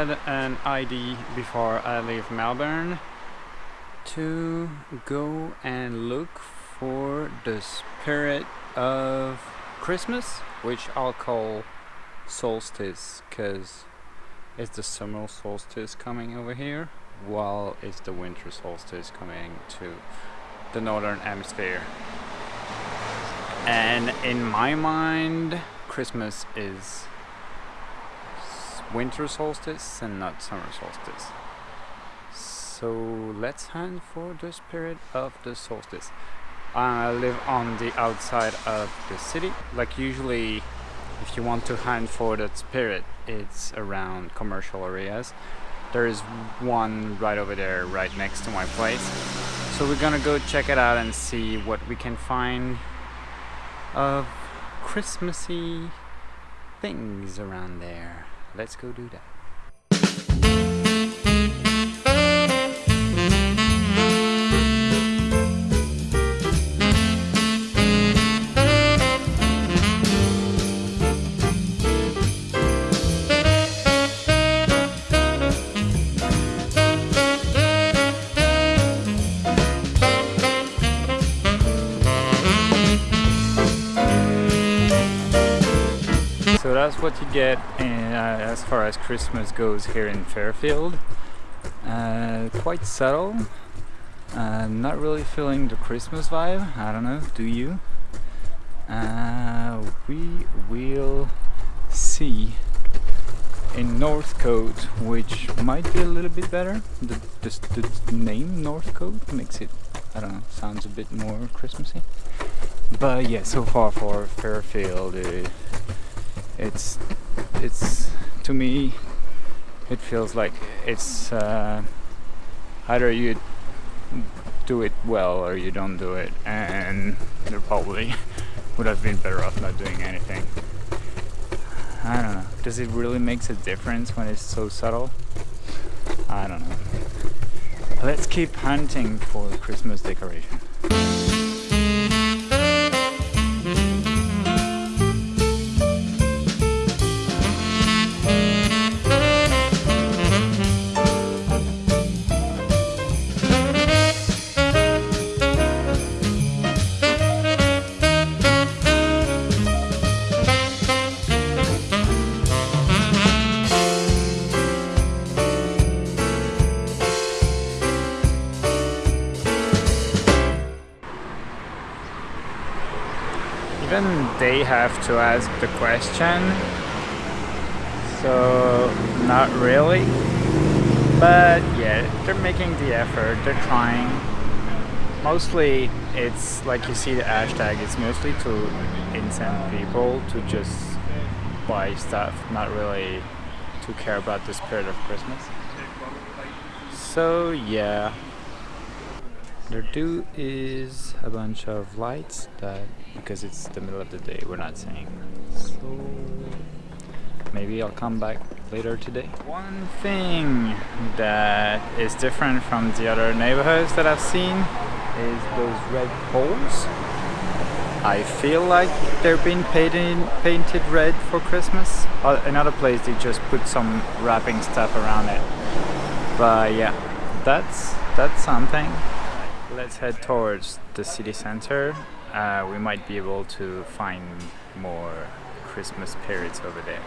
Had an ID before I leave Melbourne to go and look for the spirit of Christmas, which I'll call solstice because it's the summer solstice coming over here while it's the winter solstice coming to the northern hemisphere. And in my mind, Christmas is winter solstice and not summer solstice. So let's hunt for the spirit of the solstice. I live on the outside of the city. Like usually if you want to hunt for that spirit, it's around commercial areas. There is one right over there, right next to my place. So we're gonna go check it out and see what we can find of Christmassy things around there. Let's go do that. What you get in, uh, as far as Christmas goes here in Fairfield. Uh, quite subtle. Uh, not really feeling the Christmas vibe. I don't know. Do you? Uh, we will see in Northcote, which might be a little bit better. The, the, the name Northcote makes it, I don't know, sounds a bit more Christmassy. But yeah, so far for Fairfield, uh, it's it's to me it feels like it's uh, either you do it well or you don't do it and there probably would have been better off not doing anything. I don't know. Does it really makes a difference when it's so subtle? I don't know. Let's keep hunting for Christmas decoration even they have to ask the question. So not really. But yeah they're making the effort. They're trying. Mostly it's like you see the hashtag it's mostly to incent people to just buy stuff not really to care about the spirit of christmas. So yeah there do is a bunch of lights that because it's the middle of the day we're not seeing. So maybe I'll come back later today. One thing that is different from the other neighborhoods that I've seen is those red poles. I feel like they're being painted painted red for Christmas. Uh, another place they just put some wrapping stuff around it. But yeah that's that's something let's head towards the city center. Uh, we might be able to find more Christmas spirits over there.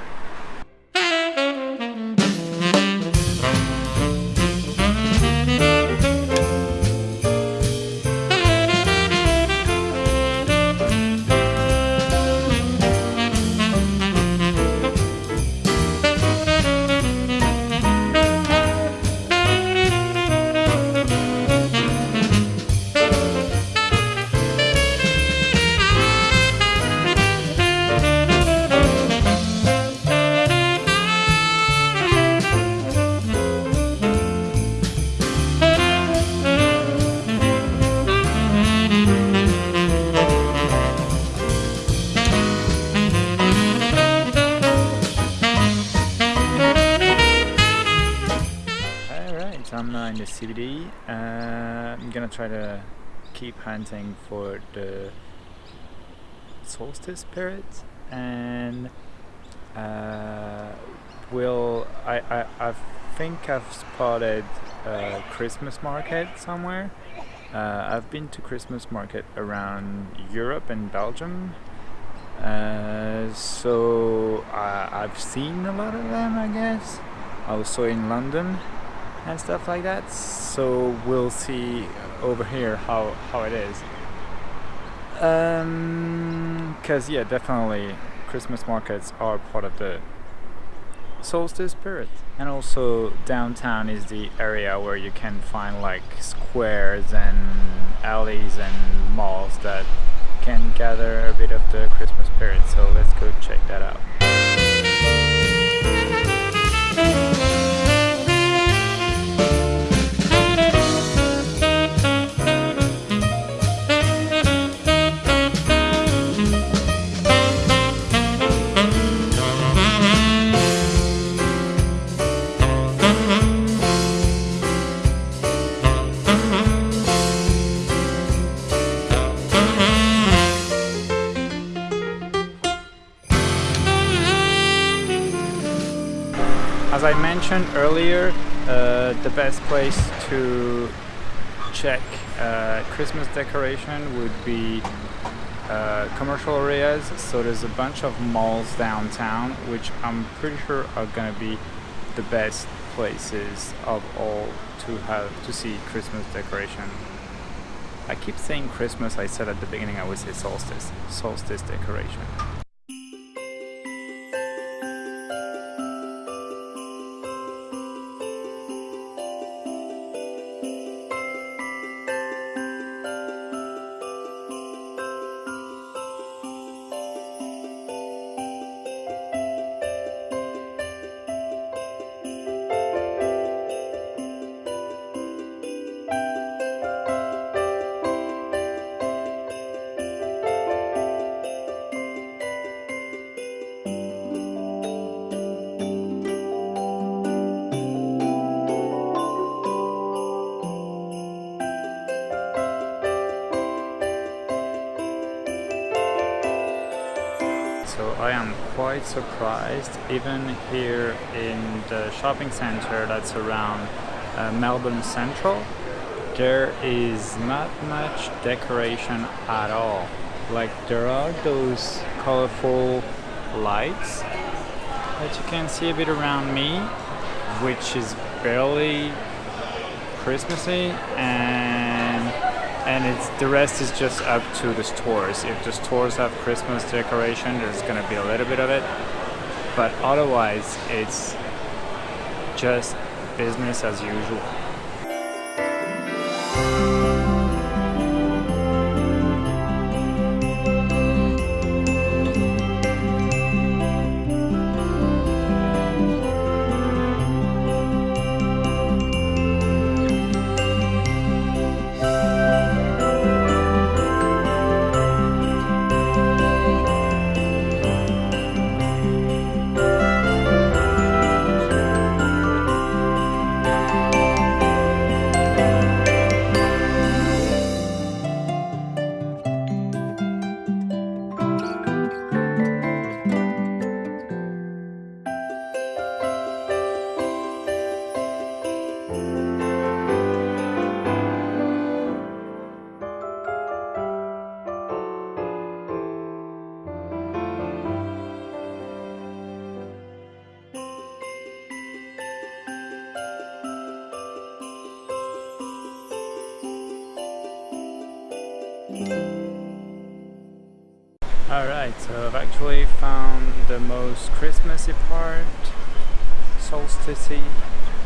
Try to keep hunting for the solstice spirit and uh, will I, I I think I've spotted a Christmas market somewhere. Uh, I've been to Christmas market around Europe and Belgium, uh, so I, I've seen a lot of them, I guess. Also in London and stuff like that. So we'll see over here how how it is. Um, cause yeah, definitely Christmas markets are part of the solstice spirit and also downtown is the area where you can find like squares and alleys and malls that can gather a bit of the Christmas spirit so let's go check that out As I mentioned earlier, uh, the best place to check uh, Christmas decoration would be uh, commercial areas. So there's a bunch of malls downtown, which I'm pretty sure are gonna be the best places of all to have to see Christmas decoration. I keep saying Christmas, I said at the beginning I would say solstice, solstice decoration. I am quite surprised even here in the shopping center that's around uh, Melbourne Central there is not much decoration at all. Like there are those colorful lights that you can see a bit around me which is barely Christmassy and and it's the rest is just up to the stores. If the stores have christmas decoration there's gonna be a little bit of it. But otherwise it's just business as usual Alright, so I've actually found the most Christmassy part, solstice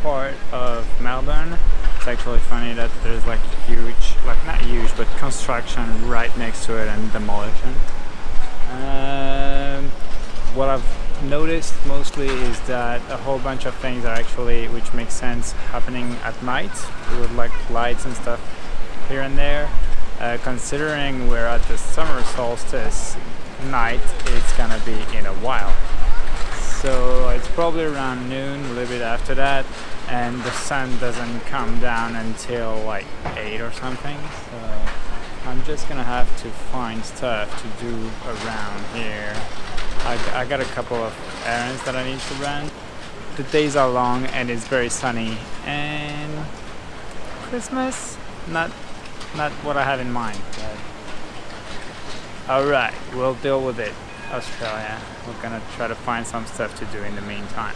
part of Melbourne. It's actually funny that there's like huge, like not huge, but construction right next to it and demolition. Um, what I've noticed mostly is that a whole bunch of things are actually, which makes sense, happening at night with like lights and stuff here and there. Uh, considering we're at the summer solstice night, it's gonna be in a while. So it's probably around noon, a little bit after that, and the sun doesn't come down until like 8 or something. So I'm just gonna have to find stuff to do around here. I, I got a couple of errands that I need to run. the days are long and it's very sunny and Christmas not not what I have in mind alright we'll deal with it Australia. We're gonna try to find some stuff to do in the meantime